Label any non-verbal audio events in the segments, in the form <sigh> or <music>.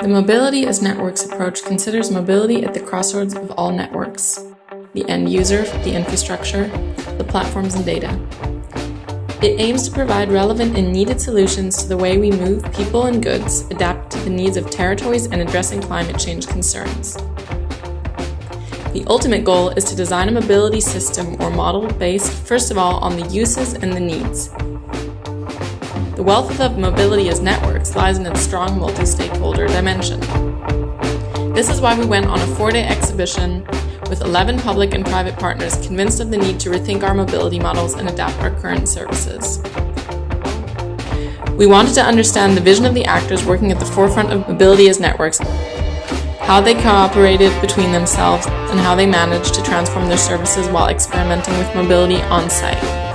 The Mobility as Networks approach considers mobility at the crossroads of all networks the end user, the infrastructure, the platforms and data. It aims to provide relevant and needed solutions to the way we move people and goods, adapt to the needs of territories, and addressing climate change concerns. The ultimate goal is to design a mobility system or model based, first of all, on the uses and the needs. The wealth of mobility as networks lies in its strong multi-stakeholder dimension. This is why we went on a four-day exhibition with 11 public and private partners convinced of the need to rethink our mobility models and adapt our current services. We wanted to understand the vision of the actors working at the forefront of mobility as networks, how they cooperated between themselves, and how they managed to transform their services while experimenting with mobility on site.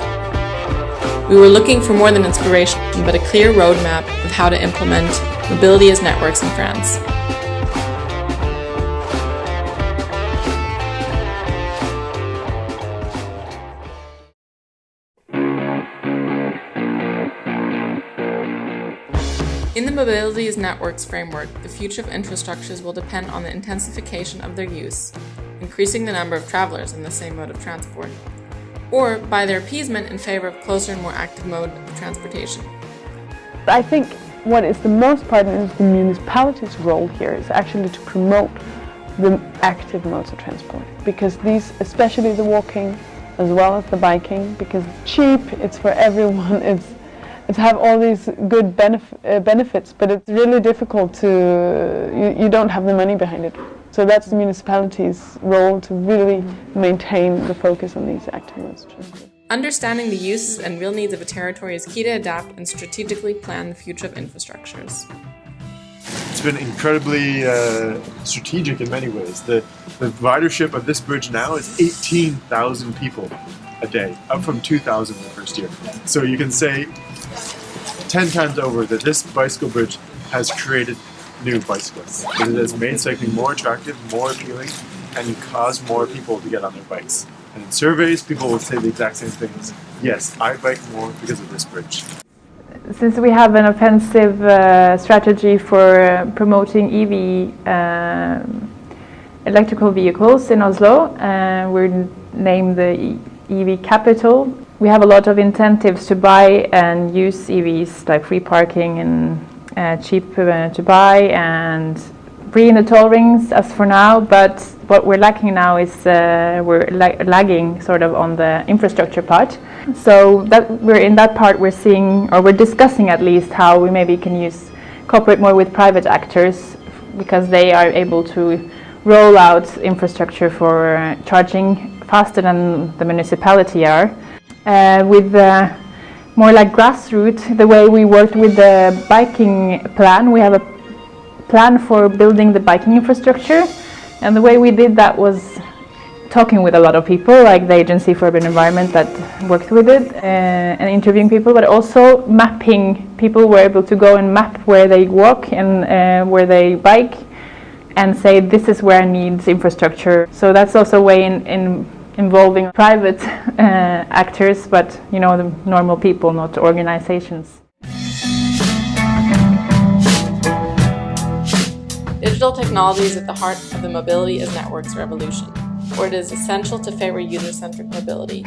We were looking for more than inspiration, but a clear roadmap of how to implement mobility as networks in France. In the Mobility as Networks framework, the future of infrastructures will depend on the intensification of their use, increasing the number of travelers in the same mode of transport, or by their appeasement in favor of closer and more active mode of transportation. I think what is the most pertinent is the municipality's role here is actually to promote the active modes of transport because these, especially the walking as well as the biking, because it's cheap, it's for everyone, <laughs> it's it's have all these good benef uh, benefits, but it's really difficult to, you, you don't have the money behind it. So that's the municipality's role to really maintain the focus on these active modes of. Understanding the uses and real needs of a territory is key to adapt and strategically plan the future of infrastructures. It's been incredibly uh, strategic in many ways. The, the ridership of this bridge now is 18,000 people a day, up from 2,000 the first year. So you can say 10 times over that this bicycle bridge has created new bicyclists. It has made cycling more attractive, more appealing, and caused more people to get on their bikes. And in surveys, people will say the exact same things. Yes, I bike more because of this bridge. Since we have an offensive uh, strategy for uh, promoting EV uh, electrical vehicles in Oslo, uh, we're named the EV capital. We have a lot of incentives to buy and use EVs, like free parking and uh, cheap uh, to buy and free in the toll rings as for now, but what we're lacking now is uh, we're la lagging sort of on the infrastructure part. So that we're in that part we're seeing, or we're discussing at least how we maybe can use cooperate more with private actors because they are able to roll out infrastructure for uh, charging faster than the municipality are. Uh, with uh, more like grassroots, the way we worked with the biking plan, we have a plan for building the biking infrastructure and the way we did that was talking with a lot of people like the Agency for Urban Environment that worked with it uh, and interviewing people but also mapping. People were able to go and map where they walk and uh, where they bike and say this is where I need infrastructure. So that's also a way in, in involving private <laughs> uh, actors but you know the normal people not organizations Digital technology is at the heart of the mobility as networks revolution, where it is essential to favor user-centric mobility.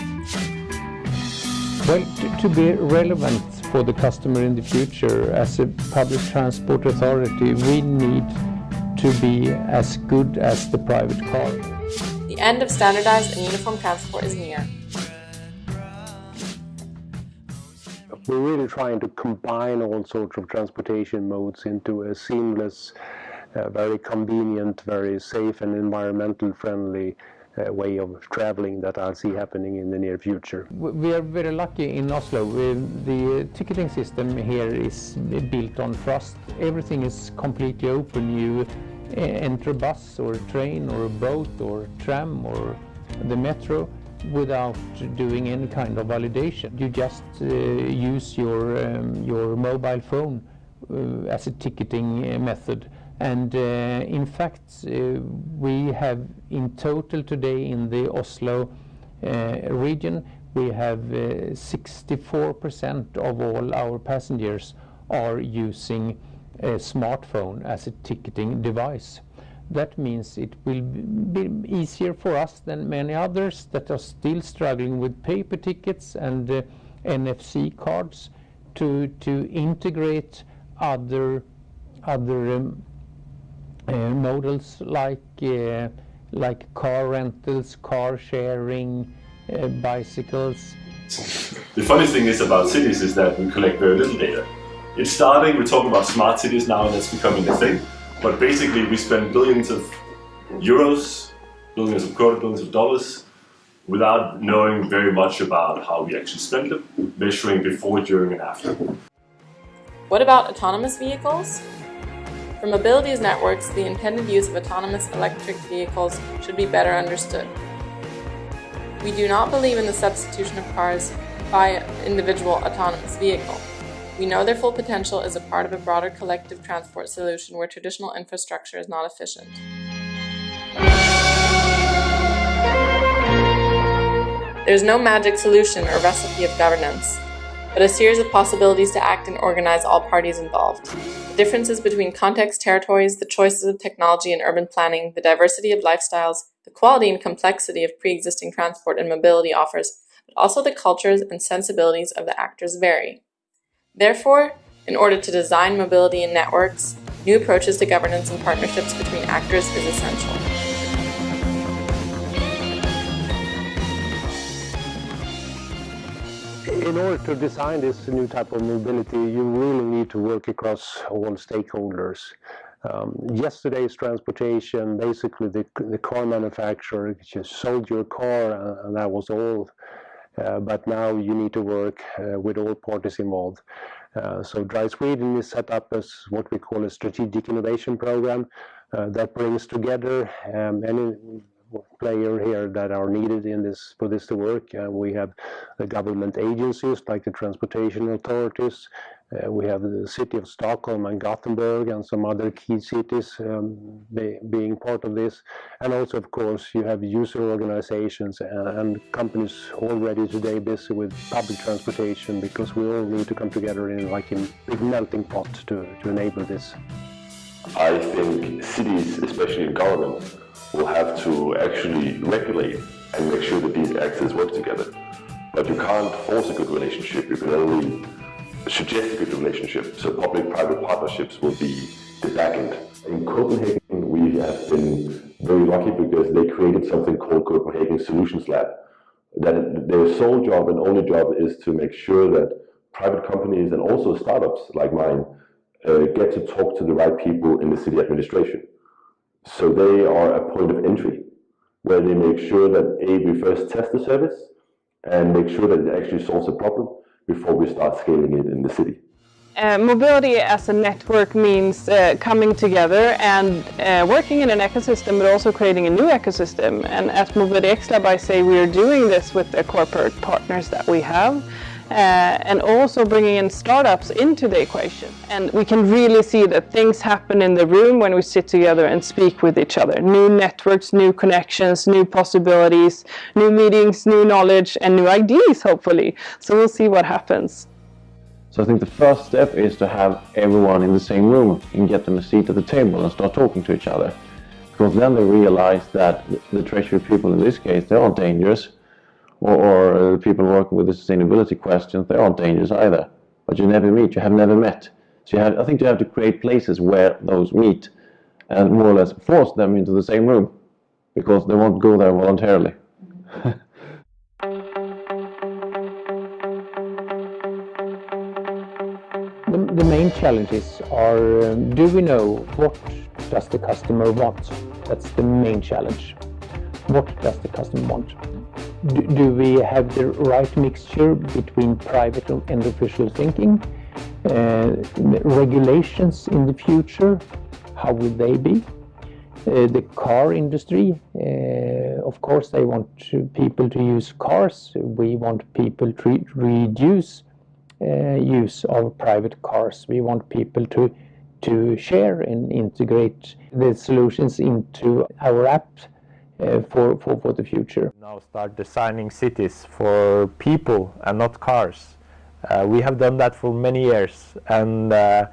Well, to, to be relevant for the customer in the future, as a public transport authority, we need to be as good as the private car. The end of standardized and uniform transport is near. We're really trying to combine all sorts of transportation modes into a seamless uh, very convenient, very safe and environmental friendly uh, way of traveling that I'll see happening in the near future. We are very lucky in Oslo. the ticketing system here is built on trust. Everything is completely open. You enter a bus or a train or a boat or a tram or the metro without doing any kind of validation. You just uh, use your, um, your mobile phone uh, as a ticketing method and uh, in fact, we have in total today in the Oslo region, we have 64% of all our passengers are using a smartphone as a ticketing device. That means it will be easier for us than many others that are still struggling with paper tickets and uh, NFC cards to, to integrate other, other um, uh, models like, uh, like car rentals, car sharing, uh, bicycles. The funny thing is about cities is that we collect very little data. It's starting, we're talking about smart cities now and that's becoming a thing. But basically we spend billions of euros, billions of kroner, billions of dollars without knowing very much about how we actually spend them, measuring before, during and after. What about autonomous vehicles? For mobility's networks, the intended use of autonomous electric vehicles should be better understood. We do not believe in the substitution of cars by individual autonomous vehicle. We know their full potential is a part of a broader collective transport solution where traditional infrastructure is not efficient. There is no magic solution or recipe of governance, but a series of possibilities to act and organize all parties involved. The differences between context, territories, the choices of technology and urban planning, the diversity of lifestyles, the quality and complexity of pre-existing transport and mobility offers, but also the cultures and sensibilities of the actors vary. Therefore, in order to design mobility in networks, new approaches to governance and partnerships between actors is essential. In order to design this new type of mobility, you really need to work across all stakeholders. Um, yesterday's transportation, basically the, the car manufacturer just sold your car and, and that was all uh, but now you need to work uh, with all parties involved. Uh, so Drive Sweden is set up as what we call a strategic innovation program that brings together um, any player here that are needed in this for this to work. Uh, we have the government agencies like the transportation authorities, uh, we have the city of Stockholm and Gothenburg and some other key cities um, be, being part of this. And also, of course, you have user organizations and, and, companies already today busy with public transportation because we all need to come together in like a big melting pot to, to enable this. I think cities, especially governments, will have to actually regulate and make sure that these actors work together. But you can't force a good relationship, you can only suggest good relationship. So public-private partnerships will be the back end. In Copenhagen, we have been very lucky because they created something called Copenhagen Solutions Lab. That their sole job and only job is to make sure that private companies and also startups like mine uh, get to talk to the right people in the city administration. So they are a point of entry where they make sure that A, we first test the service and make sure that it actually solves a problem before we start scaling it in the city. Uh, mobility as a network means uh, coming together and uh, working in an ecosystem but also creating a new ecosystem and at Mobility X Lab I say we are doing this with the corporate partners that we have uh, and also bringing in startups into the equation. And we can really see that things happen in the room when we sit together and speak with each other. New networks, new connections, new possibilities, new meetings, new knowledge, and new ideas, hopefully. So we'll see what happens. So I think the first step is to have everyone in the same room and get them a seat at the table and start talking to each other. Because then they realize that the treasury people in this case, they aren't dangerous or, or uh, people working with the sustainability questions, they aren't dangerous either. But you never meet, you have never met. So you have, I think you have to create places where those meet and more or less force them into the same room because they won't go there voluntarily. <laughs> the, the, main challenges are um, do we know what does the customer want? That's the main challenge. What does the customer want? Do, we have the right mixture between private and official thinking? Uh, regulations in the future, how will they be? Uh, the car industry, uh, of course, they want people to use cars. We want people to reduce uh, use of private cars. We want people to to share and integrate the solutions into our app for, for, for the future. Now start designing cities for people and not cars. Uh, we have done that for many years and uh,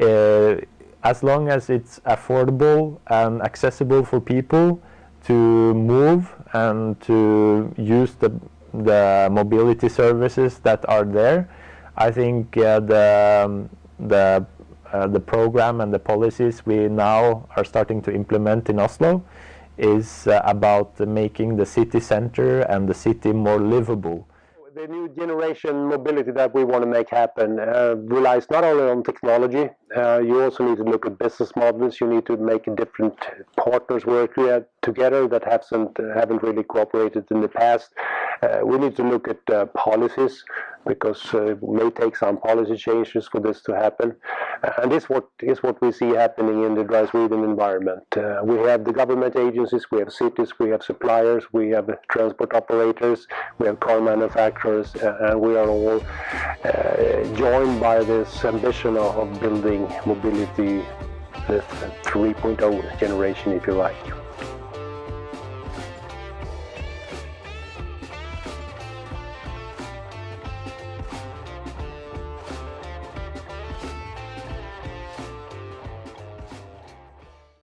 uh as long as it's affordable and accessible for people to move and to use the, the mobility services that are there, I think uh, the, um, the, uh, the program and the policies we now are starting to implement in Oslo is uh, about making the city center and the city more livable. The new generation mobility that we want to make happen uh, relies not only on technology, uh, you also need to look at business models, you need to make different partners work together that haven't, haven't really cooperated in the past. Uh, we need to look at uh, policies because uh, it may take some policy changes for this to happen. and this what, is what we see happening in the Drive Sweden environment. Uh, we have the government agencies, we have cities, we have suppliers, we have transport operators, we have car manufacturers, uh, and we are all joined by this ambition of, of building mobility the 3.0 generation, if you like.